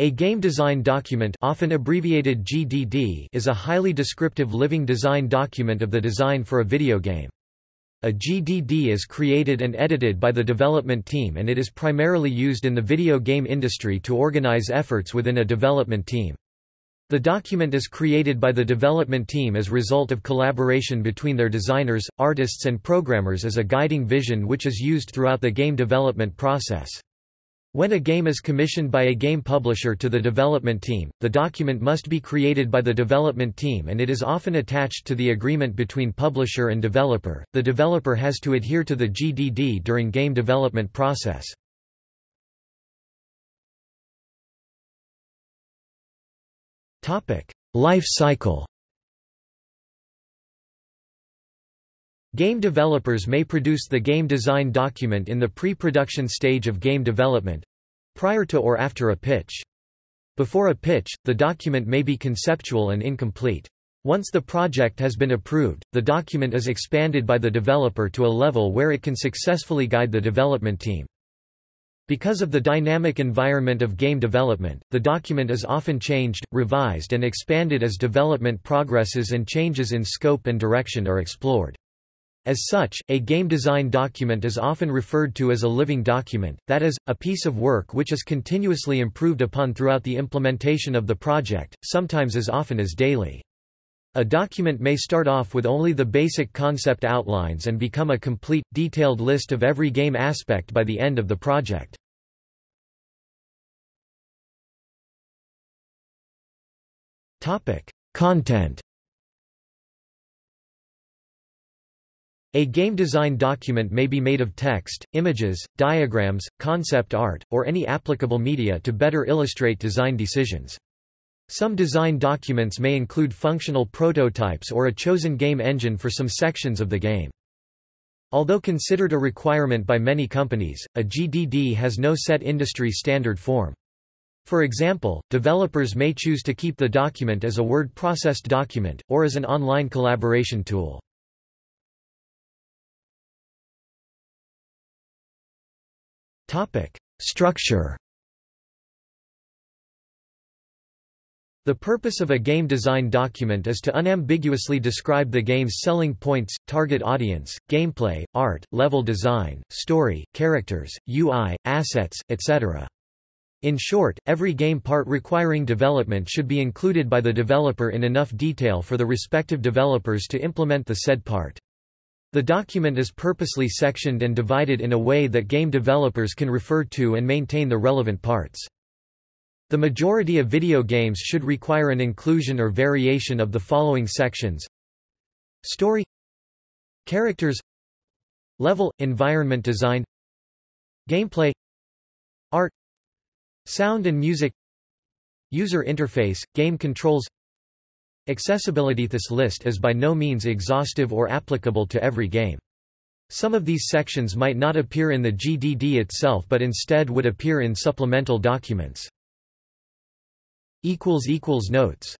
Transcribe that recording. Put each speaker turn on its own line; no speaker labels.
A game design document often abbreviated GDD is a highly descriptive living design document of the design for a video game. A GDD is created and edited by the development team and it is primarily used in the video game industry to organize efforts within a development team. The document is created by the development team as result of collaboration between their designers, artists and programmers as a guiding vision which is used throughout the game development process. When a game is commissioned by a game publisher to the development team, the document must be created by the development team and it is often attached to the agreement between publisher and developer. The developer has to adhere to the GDD during game development process. Topic: Life cycle. Game developers may produce the game design document in the pre-production stage of game development—prior to or after a pitch. Before a pitch, the document may be conceptual and incomplete. Once the project has been approved, the document is expanded by the developer to a level where it can successfully guide the development team. Because of the dynamic environment of game development, the document is often changed, revised and expanded as development progresses and changes in scope and direction are explored. As such, a game design document is often referred to as a living document, that is, a piece of work which is continuously improved upon throughout the implementation of the project, sometimes as often as daily. A document may start off with only the basic concept outlines and become a complete, detailed list of every game aspect by the end of the project. Content A game design document may be made of text, images, diagrams, concept art, or any applicable media to better illustrate design decisions. Some design documents may include functional prototypes or a chosen game engine for some sections of the game. Although considered a requirement by many companies, a GDD has no set industry standard form. For example, developers may choose to keep the document as a word-processed document, or as an online collaboration tool. Topic: Structure. The purpose of a game design document is to unambiguously describe the game's selling points, target audience, gameplay, art, level design, story, characters, UI, assets, etc. In short, every game part requiring development should be included by the developer in enough detail for the respective developers to implement the said part. The document is purposely sectioned and divided in a way that game developers can refer to and maintain the relevant parts. The majority of video games should require an inclusion or variation of the following sections Story Characters Level – Environment design Gameplay Art Sound and music User interface, game controls Accessibility This list is by no means exhaustive or applicable to every game. Some of these sections might not appear in the GDD itself but instead would appear in supplemental documents. Notes